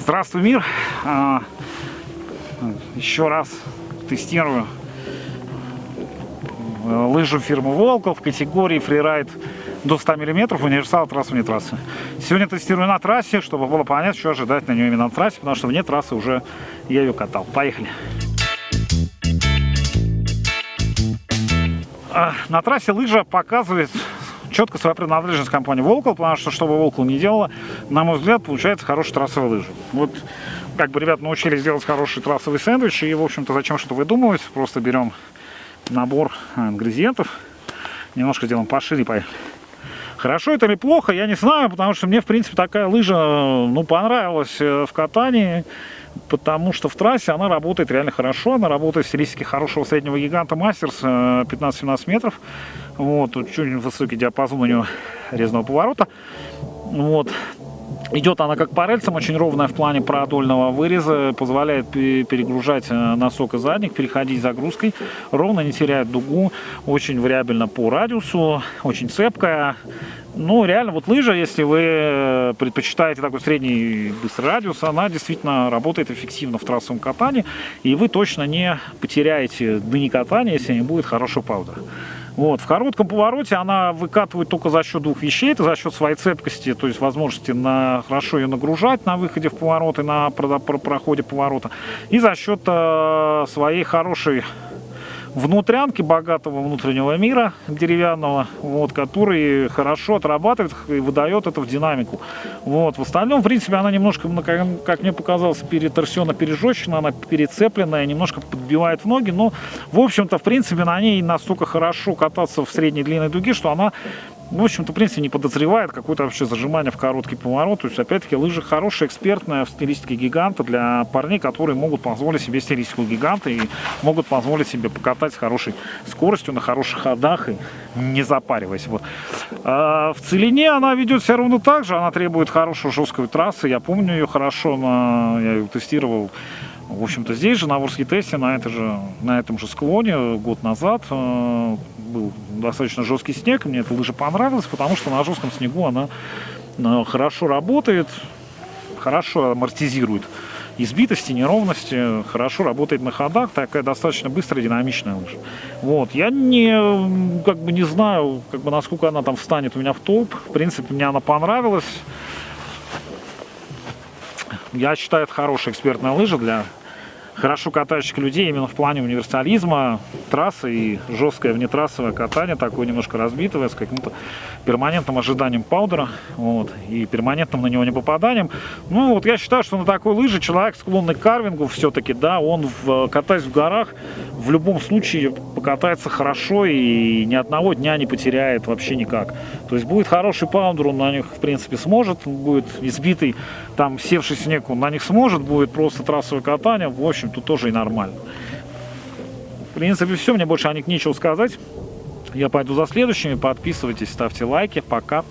Здравствуй, мир! А, еще раз тестирую э, лыжу фирмы Волков в категории фрирайд до 100 мм универсал трассы вне трассы. Сегодня тестирую на трассе, чтобы было понятно, что ожидать на нее именно на трассе, потому что вне трассы уже я ее катал. Поехали! А, на трассе лыжа показывает четко свою принадлежность компании Волкол, потому что, что бы Волкол не делала, на мой взгляд, получается хорошая трассовая лыжа. Вот как бы ребят научились делать хороший трассовый сэндвич, и, в общем-то, зачем что-то выдумывать, просто берем набор ингредиентов, немножко сделаем пошире, поехали. Хорошо это или плохо, я не знаю, потому что мне, в принципе, такая лыжа, ну, понравилась э, в катании, потому что в трассе она работает реально хорошо, она работает в стилистике хорошего среднего гиганта Мастерс 15-17 э, метров, вот, чуть высокий диапазон у него резного поворота, вот, Идет она как по рельсам, очень ровная в плане продольного выреза, позволяет перегружать э, носок и задник, переходить загрузкой, ровно не теряет дугу, очень вариабельно по радиусу, очень цепкая. Ну, реально, вот лыжа, если вы э, предпочитаете такой средний быстрый радиус, она действительно работает эффективно в трассовом катании, и вы точно не потеряете дни катания, если не будет хорошего паудера. Вот. В коротком повороте она выкатывает только за счет двух вещей. Это за счет своей цепкости, то есть возможности на, хорошо ее нагружать на выходе в поворот и на проходе поворота. И за счет э, своей хорошей внутрянки богатого внутреннего мира деревянного, вот, который хорошо отрабатывает и выдает это в динамику. Вот. В остальном, в принципе, она немножко, ну, как мне показалось, переторсена, пережечена, она перецепленная, немножко подбивает в ноги, но, в общем-то, в принципе, на ней настолько хорошо кататься в средней длинной дуге, что она в общем-то, в принципе, не подозревает какое-то вообще зажимание в короткий поворот. То есть, опять-таки, лыжи хорошая, экспертная в стилистике гиганта для парней, которые могут позволить себе стилистику гиганта и могут позволить себе покатать с хорошей скоростью, на хороших ходах и не запариваясь. Вот. А в целине она ведет все равно так же, она требует хорошей жесткой трассы. Я помню ее хорошо, на... я ее тестировал в общем-то, здесь же, на Ворске тесте, на, это же, на этом же склоне год назад э, был достаточно жесткий снег. Мне эта лыжа понравилась, потому что на жестком снегу она э, хорошо работает, хорошо амортизирует избитости, неровности, хорошо работает на ходах, такая достаточно быстрая, динамичная лыжа. Вот, я не, как бы не знаю, как бы насколько она там встанет у меня в топ. В принципе, мне она понравилась. Я считаю, это хорошая экспертная лыжа для хорошо катающих людей именно в плане универсализма, трассы и жесткое внетрассовое катание, такое немножко разбитое, с каким-то перманентным ожиданием паудера вот, и перманентным на него не попаданием. Ну, вот я считаю, что на такой лыже человек, склонный к карвингу, все-таки, да, он, в, катаясь в горах, в любом случае покатается хорошо и ни одного дня не потеряет вообще никак. То есть будет хороший паундер, он на них, в принципе, сможет, будет избитый, там, севший снег, он на них сможет, будет просто трассовое катание, в общем, тут тоже и нормально. В принципе, все, мне больше о них нечего сказать. Я пойду за следующими, подписывайтесь, ставьте лайки, пока.